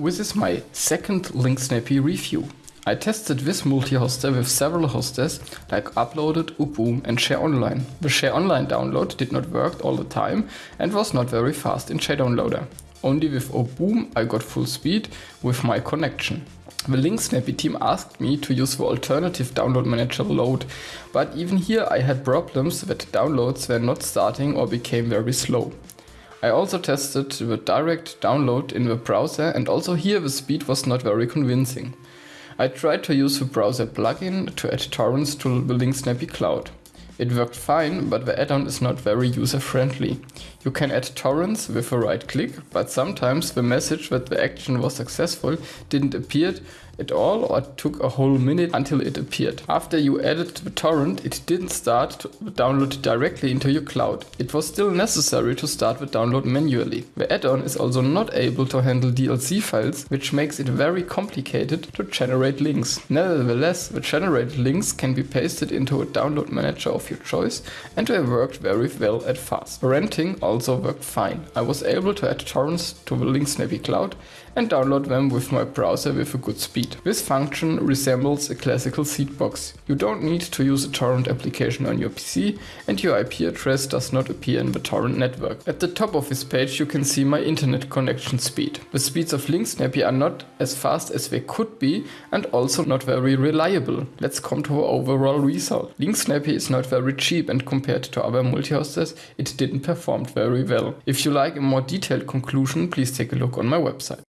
This is my second LinkSnappy review. I tested this multi-hoster with several hosters like Uploaded, Uboom and ShareOnline. The ShareOnline download did not work all the time and was not very fast in JDownloader. Only with Uboom I got full speed with my connection. The LinkSnappy team asked me to use the alternative download manager load, but even here I had problems that downloads were not starting or became very slow. I also tested the direct download in the browser and also here the speed was not very convincing. I tried to use the browser plugin to add torrents to the LinkSnappy cloud. It worked fine, but the add-on is not very user-friendly. You can add torrents with a right click, but sometimes the message that the action was successful didn't appear at all or took a whole minute until it appeared. After you added the torrent, it didn't start to download directly into your cloud. It was still necessary to start the download manually. The add-on is also not able to handle DLC files, which makes it very complicated to generate links. Nevertheless, the generated links can be pasted into a download manager of your choice and they worked very well at fast. Renting also worked fine. I was able to add torrents to the LinkSnappy cloud and download them with my browser with a good speed. This function resembles a classical seed box. You don't need to use a torrent application on your PC and your IP address does not appear in the torrent network. At the top of this page you can see my internet connection speed. The speeds of LinkSnappy are not as fast as they could be and also not very reliable. Let's come to our overall result. LinkSnappy is not very cheap and compared to other multi-hosters it didn't perform very well. If you like a more detailed conclusion please take a look on my website.